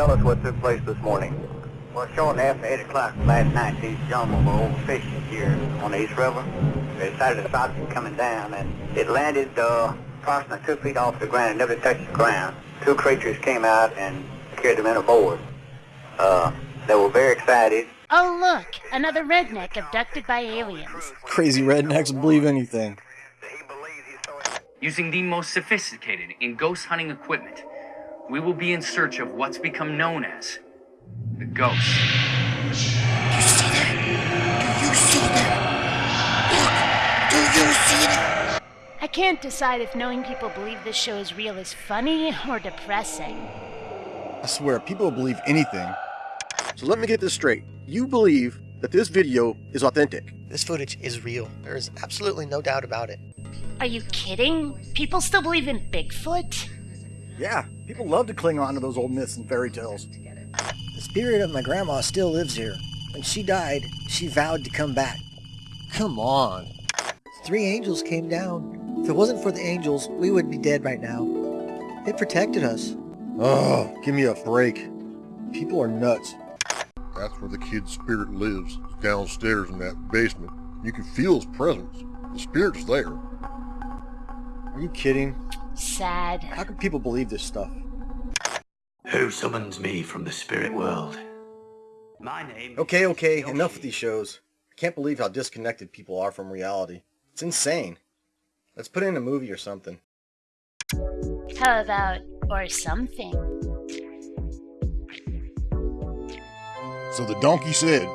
tell us what took place this morning. Well, shortly after 8 o'clock last night, these gentlemen were over fishing here on the East River. They decided to stop it coming down, and it landed uh, approximately two feet off the ground. It never touched the ground. Two creatures came out and carried them in aboard. Uh, they were very excited. Oh, look, another redneck abducted by aliens. Crazy rednecks believe anything. Using the most sophisticated in ghost hunting equipment, we will be in search of what's become known as the ghost. You see that? Do you see that? Look! Do you see that? I can't decide if knowing people believe this show is real is funny or depressing. I swear, people will believe anything. So let me get this straight. You believe that this video is authentic. This footage is real. There is absolutely no doubt about it. Are you kidding? People still believe in Bigfoot? Yeah, people love to cling on to those old myths and fairy tales. The spirit of my grandma still lives here. When she died, she vowed to come back. Come on. Three angels came down. If it wasn't for the angels, we would be dead right now. They protected us. Oh, give me a break. People are nuts. That's where the kid's spirit lives, downstairs in that basement. You can feel his presence. The spirit's there. Are you kidding? Sad. How can people believe this stuff? Who summons me from the spirit world? My name. Okay, okay, enough of these shows. I can't believe how disconnected people are from reality. It's insane. Let's put in a movie or something. How about, or something? So the donkey said,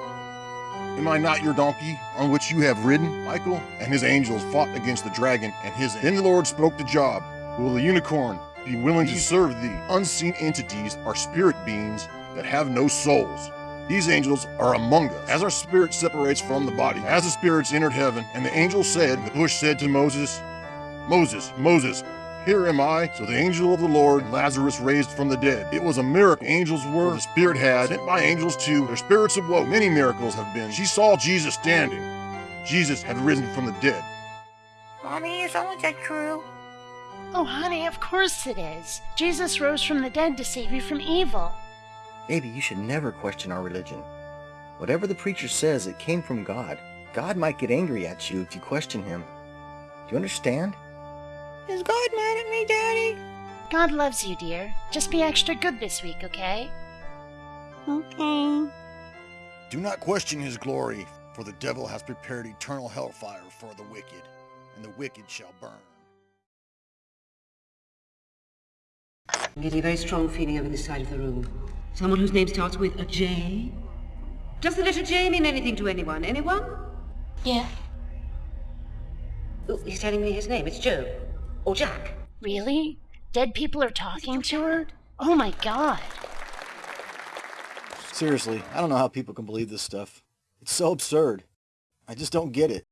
Am I not your donkey on which you have ridden? Michael and his angels fought against the dragon and his. Then the Lord spoke to Job, Will the unicorn be willing to serve thee? Unseen entities are spirit beings that have no souls. These angels are among us. As our spirit separates from the body, as the spirits entered heaven, and the angel said, The bush said to Moses, Moses, Moses, here am I. So the angel of the Lord, Lazarus raised from the dead. It was a miracle. Angels were, the Spirit had, sent by angels too. Their spirits awoke. Many miracles have been. She saw Jesus standing. Jesus had risen from the dead. Mommy, is all of that true? Oh, honey, of course it is. Jesus rose from the dead to save you from evil. Baby, you should never question our religion. Whatever the preacher says, it came from God. God might get angry at you if you question him. Do you understand? Is God mad at me, Daddy? God loves you, dear. Just be extra good this week, okay? Okay. Do not question his glory, for the devil has prepared eternal hellfire for the wicked, and the wicked shall burn. I'm getting a very strong feeling over this side of the room. Someone whose name starts with a J? Does the letter J mean anything to anyone? Anyone? Yeah. Oh, he's telling me his name. It's Joe. Or Jack. Really? Dead people are talking to her? Oh my god. Seriously, I don't know how people can believe this stuff. It's so absurd. I just don't get it.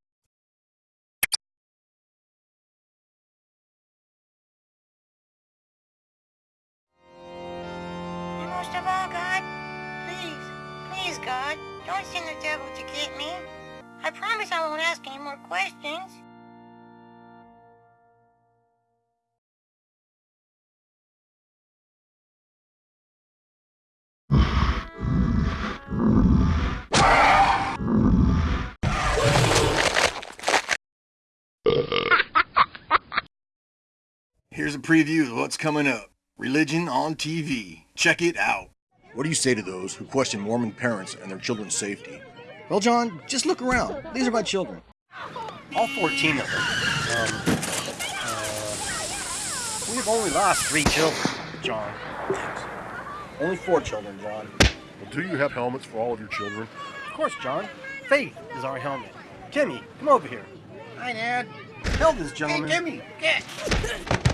Please, God, don't send the devil to get me. I promise I won't ask any more questions. Here's a preview of what's coming up. Religion on TV. Check it out. What do you say to those who question Mormon parents and their children's safety? Well, John, just look around. These are my children. All 14 of them. Um, uh, we've only lost three children, John. Only four children, John. Well, do you have helmets for all of your children? Of course, John. Faith is our helmet. Kimmy, come over here. Hi, Dad. Tell this gentleman. Hey, Jimmy, get!